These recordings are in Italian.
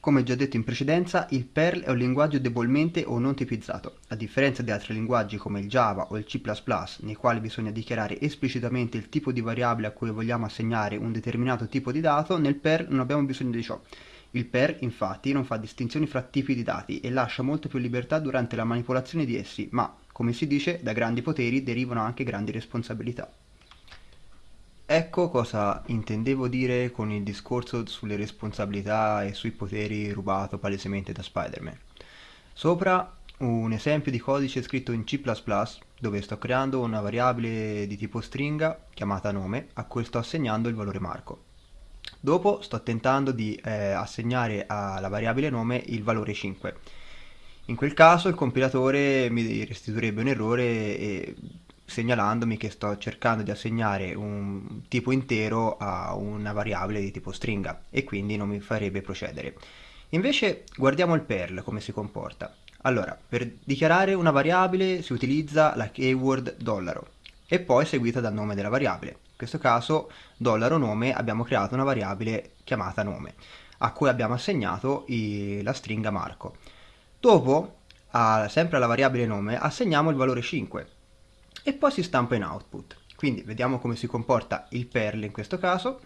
Come già detto in precedenza, il Perl è un linguaggio debolmente o non tipizzato. A differenza di altri linguaggi come il Java o il C++, nei quali bisogna dichiarare esplicitamente il tipo di variabile a cui vogliamo assegnare un determinato tipo di dato, nel Perl non abbiamo bisogno di ciò. Il Perl, infatti, non fa distinzioni fra tipi di dati e lascia molto più libertà durante la manipolazione di essi, ma, come si dice, da grandi poteri derivano anche grandi responsabilità. Ecco cosa intendevo dire con il discorso sulle responsabilità e sui poteri rubato palesemente da Spider-Man. Sopra un esempio di codice scritto in C++ dove sto creando una variabile di tipo stringa chiamata nome a cui sto assegnando il valore Marco. Dopo sto tentando di eh, assegnare alla variabile nome il valore 5. In quel caso il compilatore mi restituirebbe un errore e segnalandomi che sto cercando di assegnare un tipo intero a una variabile di tipo stringa e quindi non mi farebbe procedere. Invece guardiamo il Perl come si comporta. Allora, per dichiarare una variabile si utilizza la keyword dollaro e poi seguita dal nome della variabile. In questo caso, dollaro nome, abbiamo creato una variabile chiamata nome, a cui abbiamo assegnato i, la stringa Marco. Dopo, a, sempre alla variabile nome, assegniamo il valore 5, e poi si stampa in output. Quindi vediamo come si comporta il Perl in questo caso.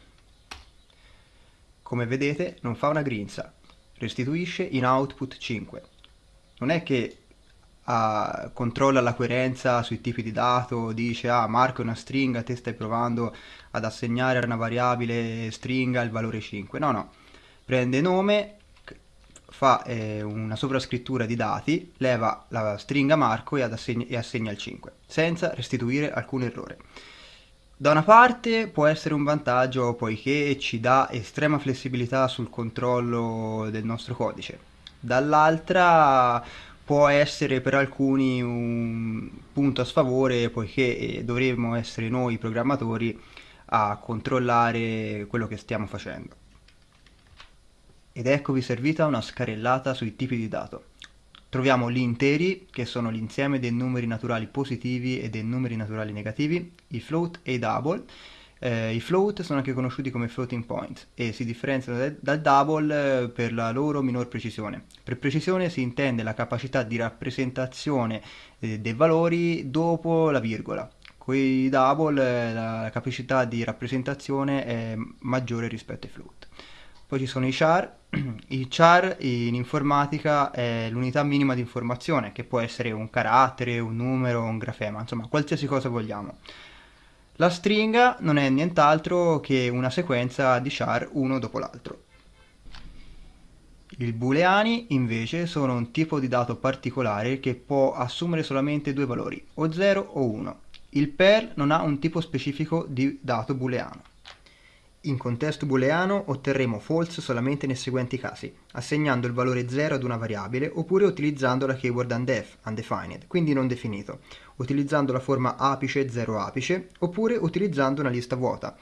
Come vedete non fa una grinza, restituisce in output 5. Non è che uh, controlla la coerenza sui tipi di dato, dice ah Marco è una stringa, te stai provando ad assegnare a una variabile stringa il valore 5. No, no, prende nome, fa eh, una sovrascrittura di dati, leva la stringa Marco e, assegna, e assegna il 5, senza restituire alcun errore. Da una parte può essere un vantaggio poiché ci dà estrema flessibilità sul controllo del nostro codice, dall'altra può essere per alcuni un punto a sfavore poiché eh, dovremmo essere noi programmatori a controllare quello che stiamo facendo. Ed eccovi servita una scarellata sui tipi di dato. Troviamo gli interi, che sono l'insieme dei numeri naturali positivi e dei numeri naturali negativi, i float e i double. Eh, I float sono anche conosciuti come floating points e si differenziano dal double eh, per la loro minor precisione. Per precisione si intende la capacità di rappresentazione eh, dei valori dopo la virgola. Con i double eh, la capacità di rappresentazione è maggiore rispetto ai float. Poi ci sono i char. I char in informatica è l'unità minima di informazione, che può essere un carattere, un numero, un grafema, insomma qualsiasi cosa vogliamo. La stringa non è nient'altro che una sequenza di char uno dopo l'altro. I booleani invece sono un tipo di dato particolare che può assumere solamente due valori, o 0 o 1. Il Perl non ha un tipo specifico di dato booleano. In contesto booleano otterremo false solamente nei seguenti casi, assegnando il valore 0 ad una variabile oppure utilizzando la keyword undef, undefined, quindi non definito, utilizzando la forma apice 0 apice oppure utilizzando una lista vuota.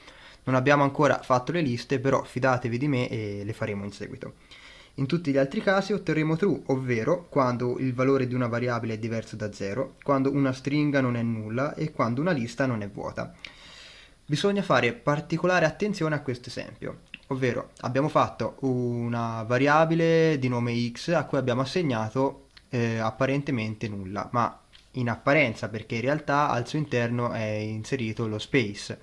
Non abbiamo ancora fatto le liste, però fidatevi di me e le faremo in seguito. In tutti gli altri casi otterremo true, ovvero quando il valore di una variabile è diverso da 0, quando una stringa non è nulla e quando una lista non è vuota. Bisogna fare particolare attenzione a questo esempio, ovvero abbiamo fatto una variabile di nome x a cui abbiamo assegnato eh, apparentemente nulla, ma in apparenza perché in realtà al suo interno è inserito lo space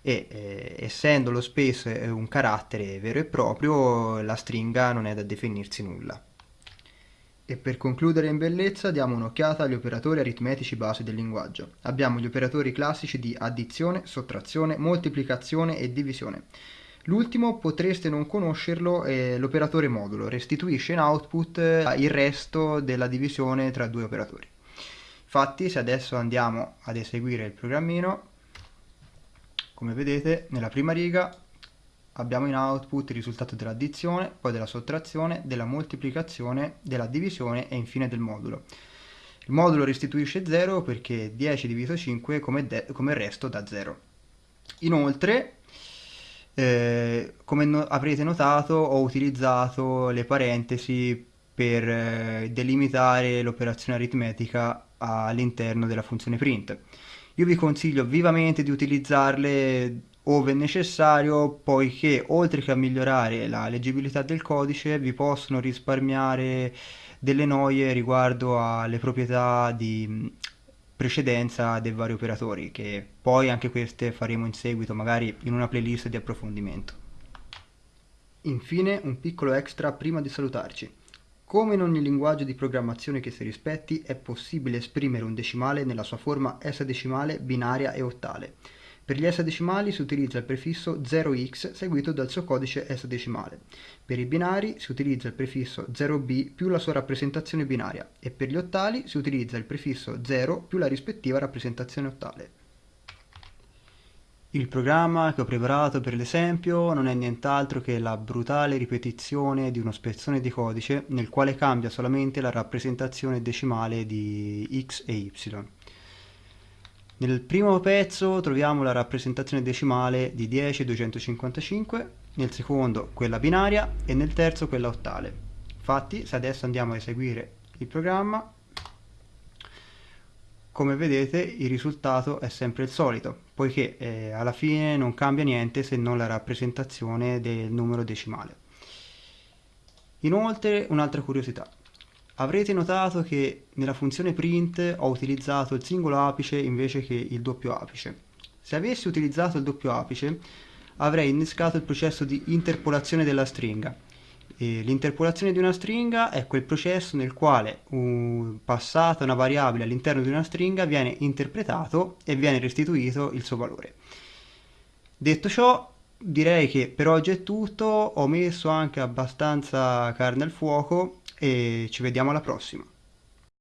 e eh, essendo lo space un carattere vero e proprio la stringa non è da definirsi nulla. E per concludere in bellezza diamo un'occhiata agli operatori aritmetici base del linguaggio. Abbiamo gli operatori classici di addizione, sottrazione, moltiplicazione e divisione. L'ultimo potreste non conoscerlo, è l'operatore modulo, restituisce in output eh, il resto della divisione tra due operatori. Infatti se adesso andiamo ad eseguire il programmino, come vedete nella prima riga abbiamo in output il risultato dell'addizione, poi della sottrazione, della moltiplicazione, della divisione e infine del modulo. Il modulo restituisce 0 perché 10 diviso 5 come, come resto da 0. Inoltre, eh, come no avrete notato, ho utilizzato le parentesi per eh, delimitare l'operazione aritmetica all'interno della funzione print. Io vi consiglio vivamente di utilizzarle ove necessario, poiché oltre che a migliorare la leggibilità del codice vi possono risparmiare delle noie riguardo alle proprietà di precedenza dei vari operatori, che poi anche queste faremo in seguito, magari in una playlist di approfondimento. Infine un piccolo extra prima di salutarci. Come in ogni linguaggio di programmazione che si rispetti, è possibile esprimere un decimale nella sua forma esadecimale, binaria e ottale. Per gli esadecimali si utilizza il prefisso 0x seguito dal suo codice esadecimale. Per i binari si utilizza il prefisso 0b più la sua rappresentazione binaria e per gli ottali si utilizza il prefisso 0 più la rispettiva rappresentazione ottale. Il programma che ho preparato per l'esempio non è nient'altro che la brutale ripetizione di uno spezzone di codice nel quale cambia solamente la rappresentazione decimale di x e y. Nel primo pezzo troviamo la rappresentazione decimale di 10,255, nel secondo quella binaria e nel terzo quella ottale. Infatti se adesso andiamo a eseguire il programma, come vedete il risultato è sempre il solito, poiché eh, alla fine non cambia niente se non la rappresentazione del numero decimale. Inoltre un'altra curiosità, Avrete notato che nella funzione print ho utilizzato il singolo apice invece che il doppio apice. Se avessi utilizzato il doppio apice avrei innescato il processo di interpolazione della stringa. L'interpolazione di una stringa è quel processo nel quale uh, passata una variabile all'interno di una stringa viene interpretato e viene restituito il suo valore. Detto ciò, direi che per oggi è tutto, ho messo anche abbastanza carne al fuoco e ci vediamo alla prossima.